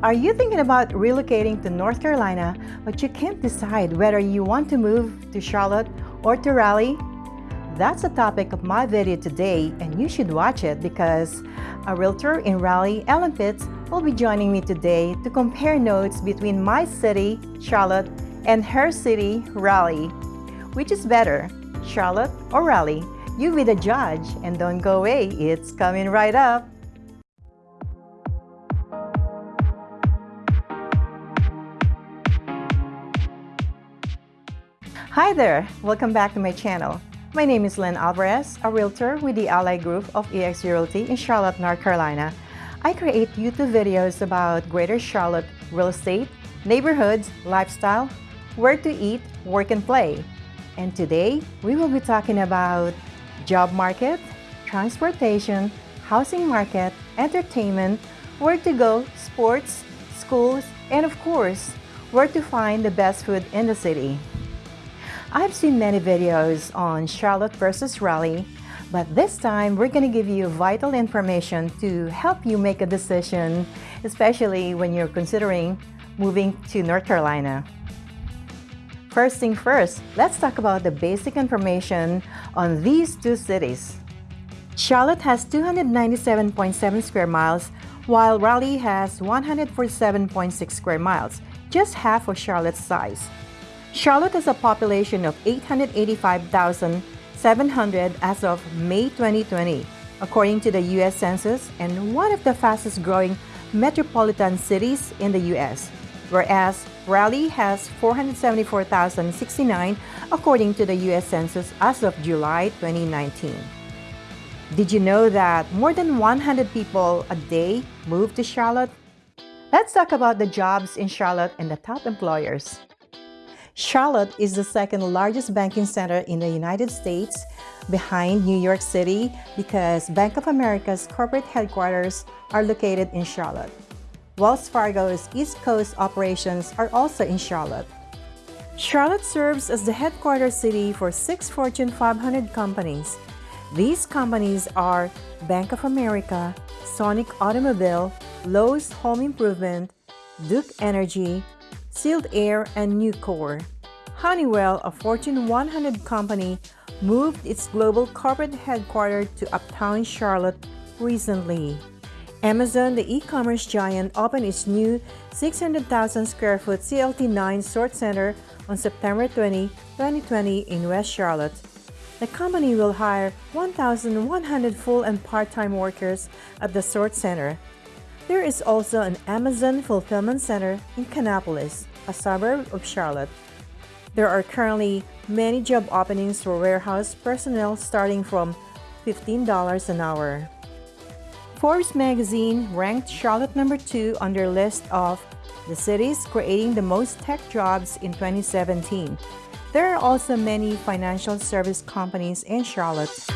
Are you thinking about relocating to North Carolina, but you can't decide whether you want to move to Charlotte or to Raleigh? That's the topic of my video today, and you should watch it because a realtor in Raleigh, Ellen Pitts, will be joining me today to compare notes between my city, Charlotte, and her city, Raleigh. Which is better, Charlotte or Raleigh? You be the judge, and don't go away, it's coming right up. Hi there! Welcome back to my channel. My name is Len Alvarez, a realtor with the Ally Group of EX Realty in Charlotte, North Carolina. I create YouTube videos about Greater Charlotte real estate, neighborhoods, lifestyle, where to eat, work and play. And today, we will be talking about job market, transportation, housing market, entertainment, where to go, sports, schools, and of course, where to find the best food in the city. I've seen many videos on Charlotte versus Raleigh, but this time we're going to give you vital information to help you make a decision, especially when you're considering moving to North Carolina. First thing first, let's talk about the basic information on these two cities. Charlotte has 297.7 square miles, while Raleigh has 147.6 square miles, just half of Charlotte's size. Charlotte has a population of 885,700 as of May 2020, according to the U.S. Census, and one of the fastest growing metropolitan cities in the U.S., whereas Raleigh has 474,069 according to the U.S. Census as of July 2019. Did you know that more than 100 people a day move to Charlotte? Let's talk about the jobs in Charlotte and the top employers. Charlotte is the second largest banking center in the United States behind New York City because Bank of America's corporate headquarters are located in Charlotte. Wells Fargo's East Coast operations are also in Charlotte. Charlotte serves as the headquarters city for six Fortune 500 companies. These companies are Bank of America, Sonic Automobile, Lowe's Home Improvement, Duke Energy, Sealed Air, and Nucor. Honeywell, a Fortune 100 company, moved its global corporate headquarters to Uptown Charlotte recently. Amazon, the e-commerce giant, opened its new 600,000 square foot CLT9 sort center on September 20, 2020 in West Charlotte. The company will hire 1,100 full and part-time workers at the sort center. There is also an Amazon fulfillment center in Kannapolis, a suburb of Charlotte. There are currently many job openings for warehouse personnel starting from $15 an hour. Forbes magazine ranked Charlotte number 2 on their list of the cities creating the most tech jobs in 2017. There are also many financial service companies in Charlotte.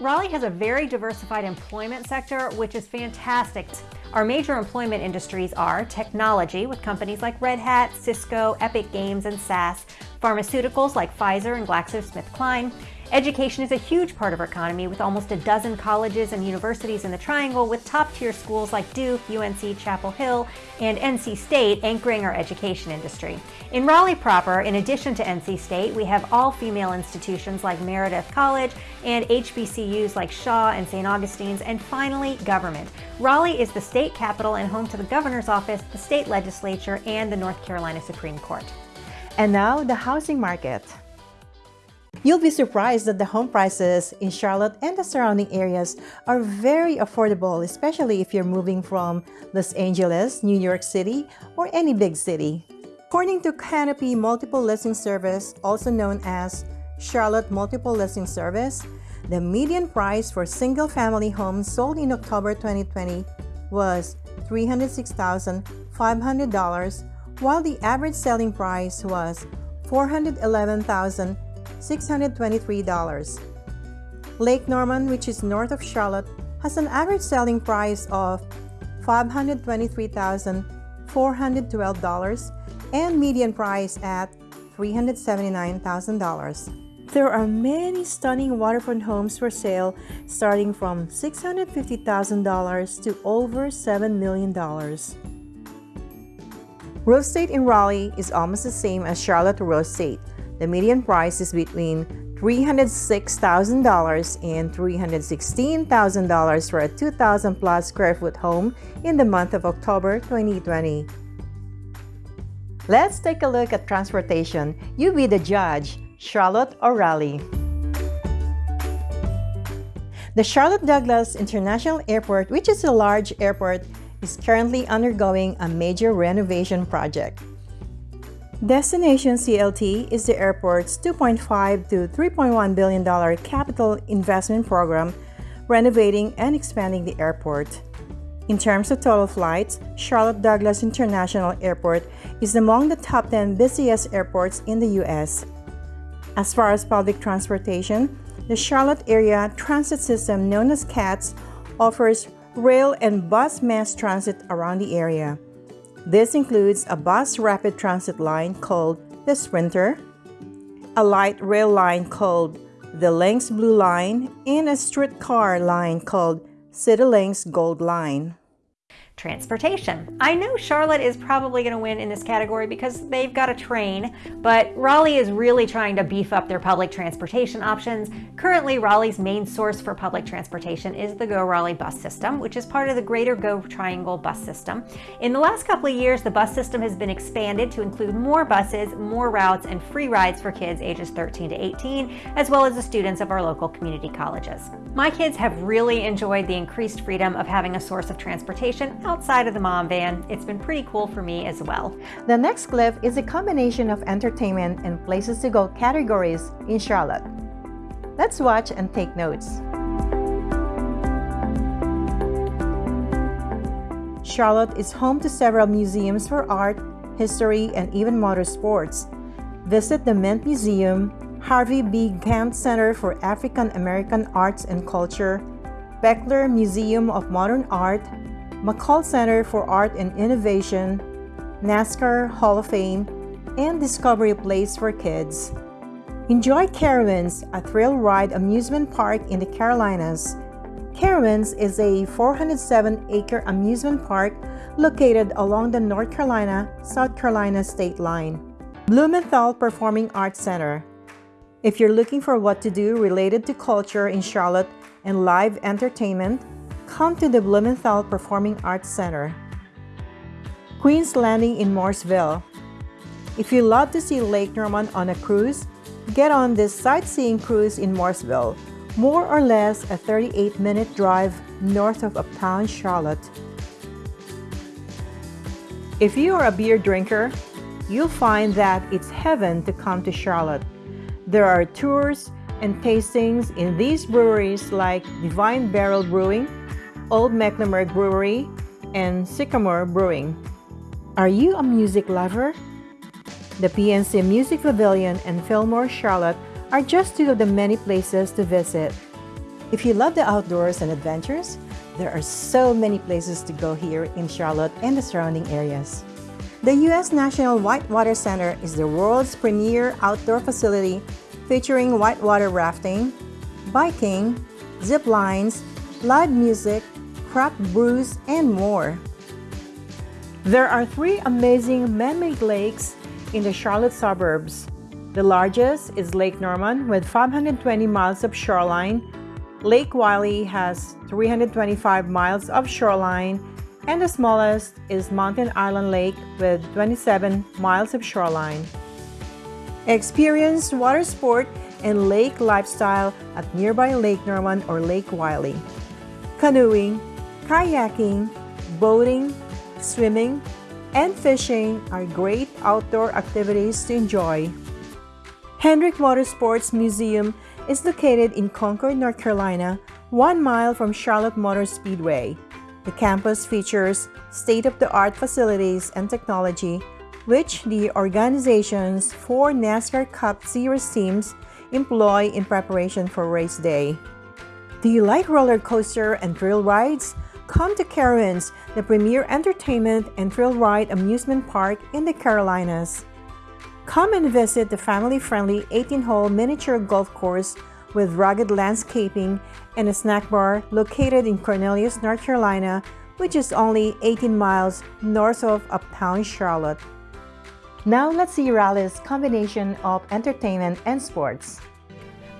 Raleigh has a very diversified employment sector, which is fantastic. Our major employment industries are technology with companies like Red Hat, Cisco, Epic Games, and SAS, pharmaceuticals like Pfizer and GlaxoSmithKline, Education is a huge part of our economy with almost a dozen colleges and universities in the Triangle with top-tier schools like Duke, UNC Chapel Hill, and NC State anchoring our education industry. In Raleigh proper, in addition to NC State, we have all-female institutions like Meredith College and HBCUs like Shaw and St. Augustine's, and finally, government. Raleigh is the state capital and home to the governor's office, the state legislature, and the North Carolina Supreme Court. And now, the housing market. You'll be surprised that the home prices in Charlotte and the surrounding areas are very affordable, especially if you're moving from Los Angeles, New York City, or any big city. According to Canopy Multiple Listing Service, also known as Charlotte Multiple Listing Service, the median price for single-family homes sold in October 2020 was $306,500, while the average selling price was $411,000 $623. Lake Norman, which is north of Charlotte, has an average selling price of $523,412 and median price at $379,000. There are many stunning waterfront homes for sale starting from $650,000 to over $7 million. Real estate in Raleigh is almost the same as Charlotte real estate. The median price is between $306,000 and $316,000 for a 2,000 plus square foot home in the month of October 2020. Let's take a look at transportation. You be the judge, Charlotte or Raleigh. The Charlotte Douglas International Airport, which is a large airport, is currently undergoing a major renovation project. Destination CLT is the airport's $2.5 to $3.1 billion capital investment program renovating and expanding the airport. In terms of total flights, Charlotte Douglas International Airport is among the top 10 busiest airports in the U.S. As far as public transportation, the Charlotte Area Transit System, known as CATS, offers rail and bus mass transit around the area. This includes a bus rapid transit line called the Sprinter, a light rail line called the Lynx Blue Line, and a streetcar line called CityLYNX Gold Line. Transportation. I know Charlotte is probably going to win in this category because they've got a train, but Raleigh is really trying to beef up their public transportation options. Currently, Raleigh's main source for public transportation is the Go Raleigh bus system, which is part of the Greater Go Triangle bus system. In the last couple of years, the bus system has been expanded to include more buses, more routes, and free rides for kids ages 13 to 18, as well as the students of our local community colleges. My kids have really enjoyed the increased freedom of having a source of transportation outside of the mom van, it's been pretty cool for me as well. The next clip is a combination of entertainment and places to go categories in Charlotte. Let's watch and take notes. Charlotte is home to several museums for art, history, and even motorsports. Visit the Mint Museum, Harvey B. Gantt Center for African American Arts and Culture, Bechtler Museum of Modern Art, McColl Center for Art and Innovation, NASCAR Hall of Fame, and Discovery Place for Kids. Enjoy Carowinds, a thrill ride amusement park in the Carolinas. Carowinds is a 407-acre amusement park located along the North Carolina-South Carolina state line. Blumenthal Performing Arts Center. If you're looking for what to do related to culture in Charlotte and live entertainment, come to the Blumenthal Performing Arts Center. Queen's Landing in Mooresville. If you love to see Lake Norman on a cruise, get on this sightseeing cruise in Mooresville, more or less a 38-minute drive north of uptown Charlotte. If you are a beer drinker, you'll find that it's heaven to come to Charlotte. There are tours and tastings in these breweries like Divine Barrel Brewing, Old Mecklenburg Brewery, and Sycamore Brewing. Are you a music lover? The PNC Music Pavilion and Fillmore Charlotte are just two of the many places to visit. If you love the outdoors and adventures, there are so many places to go here in Charlotte and the surrounding areas. The U.S. National Whitewater Center is the world's premier outdoor facility featuring whitewater rafting, biking, zip lines, live music, craft brews, and more. There are three amazing man-made lakes in the Charlotte suburbs. The largest is Lake Norman with 520 miles of shoreline. Lake Wylie has 325 miles of shoreline and the smallest is Mountain Island Lake with 27 miles of shoreline. Experience water sport and lake lifestyle at nearby Lake Norman or Lake Wylie. Canoeing, kayaking, boating, swimming, and fishing are great outdoor activities to enjoy. Hendrick Motorsports Museum is located in Concord, North Carolina, one mile from Charlotte Motor Speedway. The campus features state-of-the-art facilities and technology, which the organization's four NASCAR Cup Series teams employ in preparation for race day. Do you like roller coaster and thrill rides? Come to Carowinds, the premier entertainment and thrill ride amusement park in the Carolinas. Come and visit the family-friendly 18-hole miniature golf course with rugged landscaping and a snack bar located in Cornelius, North Carolina, which is only 18 miles north of uptown Charlotte. Now let's see Raleigh's combination of entertainment and sports.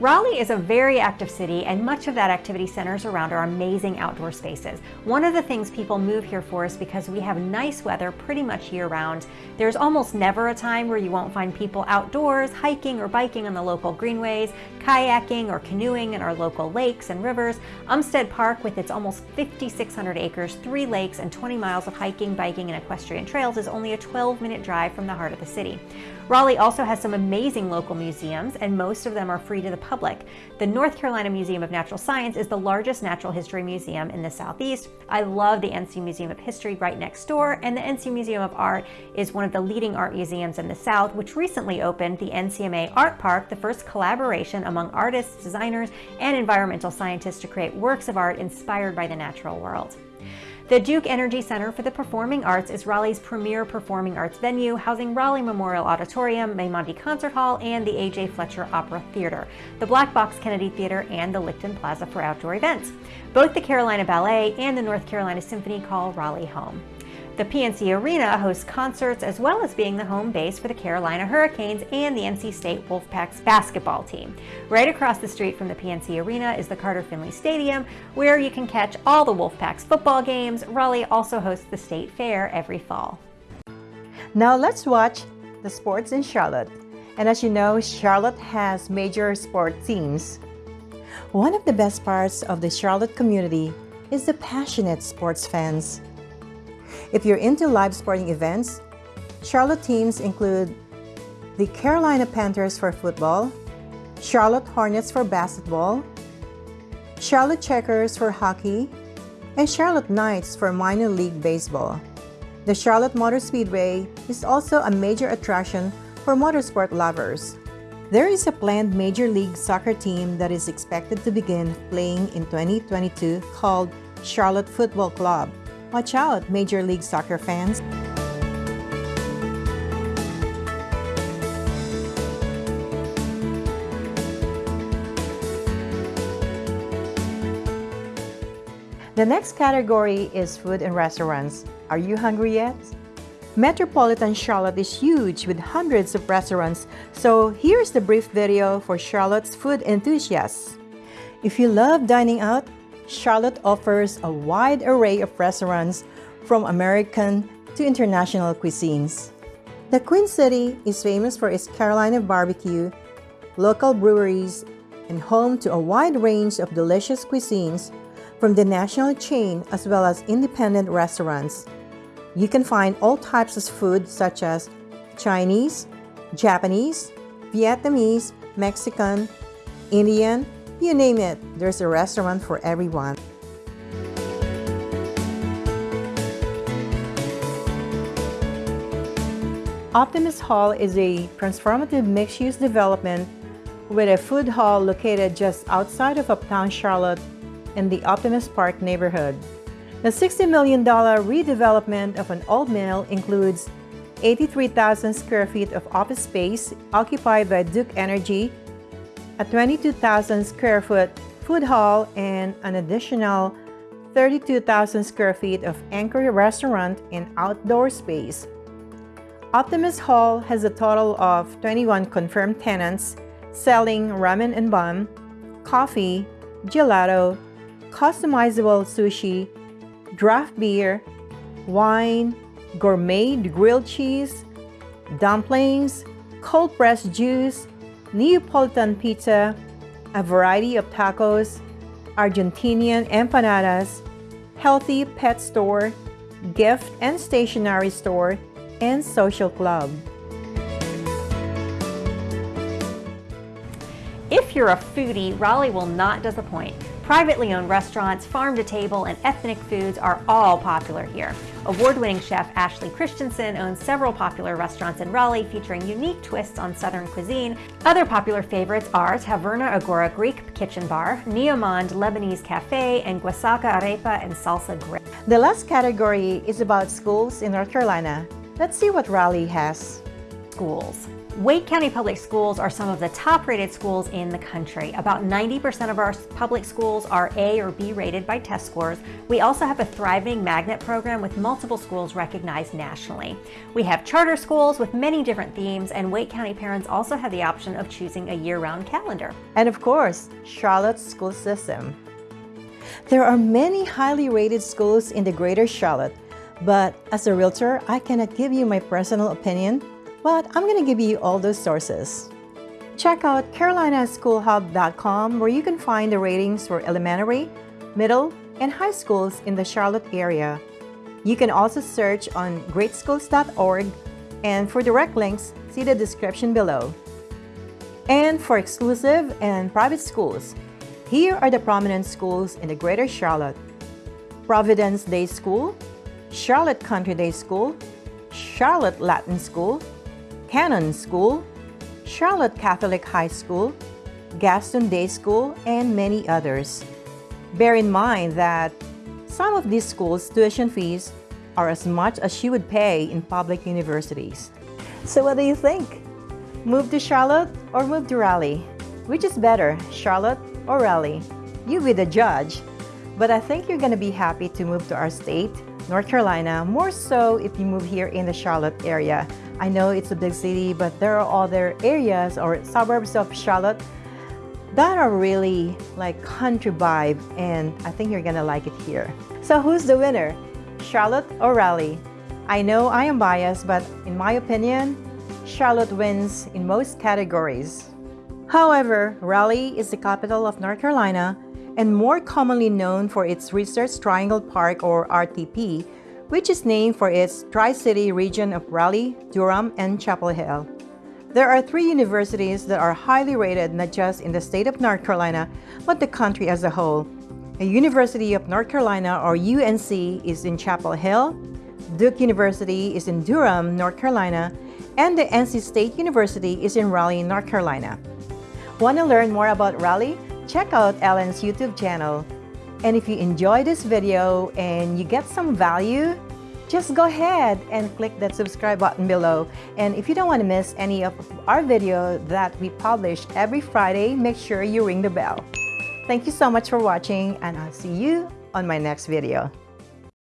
Raleigh is a very active city and much of that activity centers around our amazing outdoor spaces. One of the things people move here for is because we have nice weather pretty much year round. There's almost never a time where you won't find people outdoors, hiking or biking on the local greenways, kayaking or canoeing in our local lakes and rivers. Umstead Park with its almost 5,600 acres, three lakes and 20 miles of hiking, biking and equestrian trails is only a 12 minute drive from the heart of the city. Raleigh also has some amazing local museums and most of them are free to the public. The North Carolina Museum of Natural Science is the largest natural history museum in the Southeast. I love the NC Museum of History right next door, and the NC Museum of Art is one of the leading art museums in the South, which recently opened the NCMA Art Park, the first collaboration among artists, designers, and environmental scientists to create works of art inspired by the natural world. The Duke Energy Center for the Performing Arts is Raleigh's premier performing arts venue, housing Raleigh Memorial Auditorium, Meymandi Concert Hall, and the A.J. Fletcher Opera Theater, the Black Box Kennedy Theater, and the Lichtin Plaza for outdoor events. Both the Carolina Ballet and the North Carolina Symphony call Raleigh home. The PNC Arena hosts concerts as well as being the home base for the Carolina Hurricanes and the NC State Wolfpack's basketball team. Right across the street from the PNC Arena is the Carter Finley Stadium, where you can catch all the Wolfpack's football games. Raleigh also hosts the State Fair every fall. Now let's watch the sports in Charlotte. And as you know, Charlotte has major sport teams. One of the best parts of the Charlotte community is the passionate sports fans. If you're into live sporting events, Charlotte teams include the Carolina Panthers for football, Charlotte Hornets for basketball, Charlotte Checkers for hockey, and Charlotte Knights for minor league baseball. The Charlotte Motor Speedway is also a major attraction for motorsport lovers. There is a planned Major League Soccer team that is expected to begin playing in 2022 called Charlotte Football Club. Watch out, Major League Soccer fans! The next category is food and restaurants. Are you hungry yet? Metropolitan Charlotte is huge with hundreds of restaurants, so here's the brief video for Charlotte's food enthusiasts. If you love dining out, Charlotte offers a wide array of restaurants from American to international cuisines. The Queen City is famous for its Carolina barbecue, local breweries, and home to a wide range of delicious cuisines from the national chain as well as independent restaurants. You can find all types of food such as Chinese, Japanese, Vietnamese, Mexican, Indian, you name it, there's a restaurant for everyone. Optimist Hall is a transformative mixed-use development with a food hall located just outside of Uptown Charlotte in the Optimist Park neighborhood. The $60 million redevelopment of an old mill includes 83,000 square feet of office space occupied by Duke Energy a 22,000 square foot food hall, and an additional 32,000 square feet of anchor restaurant and outdoor space. Optimist Hall has a total of 21 confirmed tenants selling ramen and bun, coffee, gelato, customizable sushi, draft beer, wine, gourmet grilled cheese, dumplings, cold pressed juice, Neapolitan pizza, a variety of tacos, Argentinian empanadas, healthy pet store, gift and stationery store, and social club. If you're a foodie, Raleigh will not disappoint. Privately owned restaurants, farm to table, and ethnic foods are all popular here. Award-winning chef Ashley Christensen owns several popular restaurants in Raleigh featuring unique twists on Southern cuisine. Other popular favorites are Taverna Agora Greek Kitchen Bar, Neomonde Lebanese Cafe, and Guasaca Arepa and Salsa Grill. The last category is about schools in North Carolina. Let's see what Raleigh has. Schools. Wake County Public Schools are some of the top rated schools in the country. About 90% of our public schools are A or B rated by test scores. We also have a thriving magnet program with multiple schools recognized nationally. We have charter schools with many different themes, and Wake County parents also have the option of choosing a year round calendar. And of course, Charlotte's school system. There are many highly rated schools in the greater Charlotte, but as a realtor, I cannot give you my personal opinion but I'm going to give you all those sources. Check out carolinaschoolhub.com where you can find the ratings for elementary, middle, and high schools in the Charlotte area. You can also search on greatschools.org and for direct links, see the description below. And for exclusive and private schools, here are the prominent schools in the Greater Charlotte. Providence Day School, Charlotte Country Day School, Charlotte Latin School, Cannon School, Charlotte Catholic High School, Gaston Day School, and many others. Bear in mind that some of these schools' tuition fees are as much as you would pay in public universities. So what do you think? Move to Charlotte or move to Raleigh? Which is better, Charlotte or Raleigh? You be the judge. But I think you're going to be happy to move to our state, North Carolina, more so if you move here in the Charlotte area I know it's a big city, but there are other areas or suburbs of Charlotte that are really like country vibe and I think you're gonna like it here. So who's the winner? Charlotte or Raleigh? I know I am biased, but in my opinion, Charlotte wins in most categories. However, Raleigh is the capital of North Carolina and more commonly known for its Research Triangle Park or RTP, which is named for its Tri-City region of Raleigh, Durham, and Chapel Hill. There are three universities that are highly rated not just in the state of North Carolina, but the country as a whole. The University of North Carolina, or UNC, is in Chapel Hill, Duke University is in Durham, North Carolina, and the NC State University is in Raleigh, North Carolina. Want to learn more about Raleigh? Check out Ellen's YouTube channel. And if you enjoy this video and you get some value, just go ahead and click that subscribe button below. And if you don't want to miss any of our video that we publish every Friday, make sure you ring the bell. Thank you so much for watching and I'll see you on my next video.